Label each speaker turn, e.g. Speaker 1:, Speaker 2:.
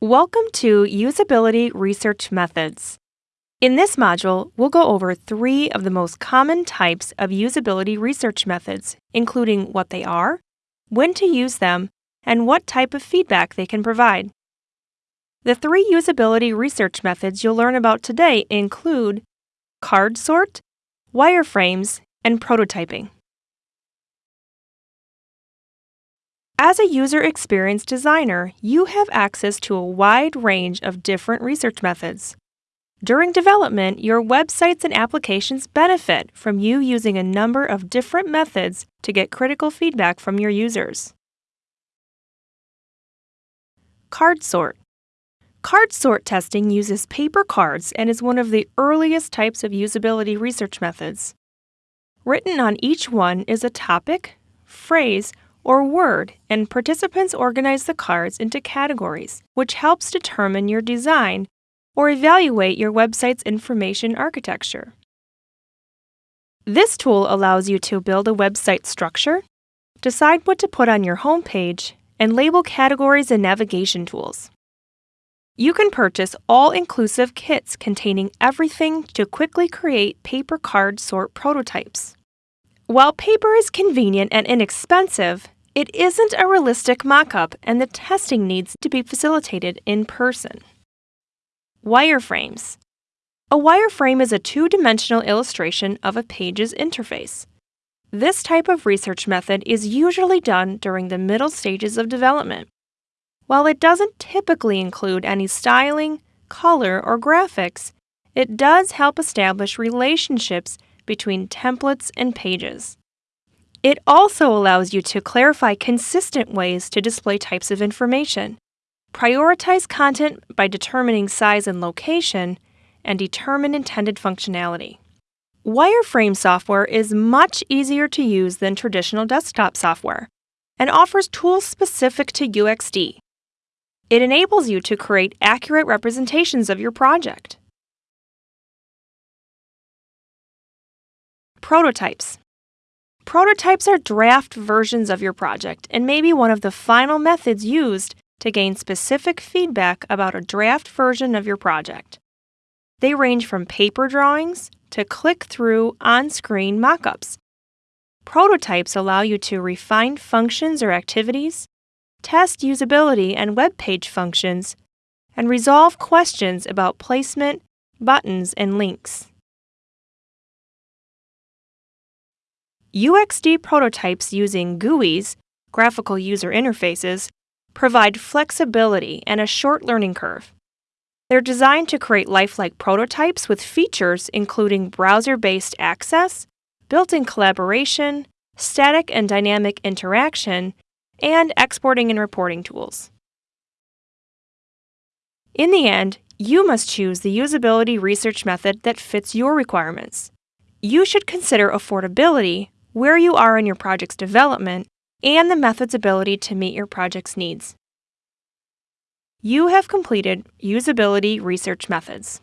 Speaker 1: Welcome to Usability Research Methods. In this module, we'll go over three of the most common types of usability research methods, including what they are, when to use them, and what type of feedback they can provide. The three usability research methods you'll learn about today include card sort, wireframes, and prototyping. As a user experience designer, you have access to a wide range of different research methods. During development, your websites and applications benefit from you using a number of different methods to get critical feedback from your users. Card sort. Card sort testing uses paper cards and is one of the earliest types of usability research methods. Written on each one is a topic, phrase, or word, and participants organize the cards into categories, which helps determine your design or evaluate your website's information architecture. This tool allows you to build a website structure, decide what to put on your homepage, and label categories and navigation tools. You can purchase all inclusive kits containing everything to quickly create paper card sort prototypes. While paper is convenient and inexpensive, it isn't a realistic mock-up and the testing needs to be facilitated in person. Wireframes. A wireframe is a two-dimensional illustration of a page's interface. This type of research method is usually done during the middle stages of development. While it doesn't typically include any styling, color, or graphics, it does help establish relationships between templates and pages. It also allows you to clarify consistent ways to display types of information, prioritize content by determining size and location, and determine intended functionality. Wireframe software is much easier to use than traditional desktop software and offers tools specific to UXD. It enables you to create accurate representations of your project. Prototypes Prototypes are draft versions of your project and may be one of the final methods used to gain specific feedback about a draft version of your project. They range from paper drawings to click through on screen mockups. Prototypes allow you to refine functions or activities, test usability and web page functions, and resolve questions about placement, buttons, and links. UXD prototypes using GUIs, graphical user interfaces, provide flexibility and a short learning curve. They're designed to create lifelike prototypes with features including browser based access, built in collaboration, static and dynamic interaction, and exporting and reporting tools. In the end, you must choose the usability research method that fits your requirements. You should consider affordability where you are in your project's development, and the method's ability to meet your project's needs. You have completed Usability Research Methods.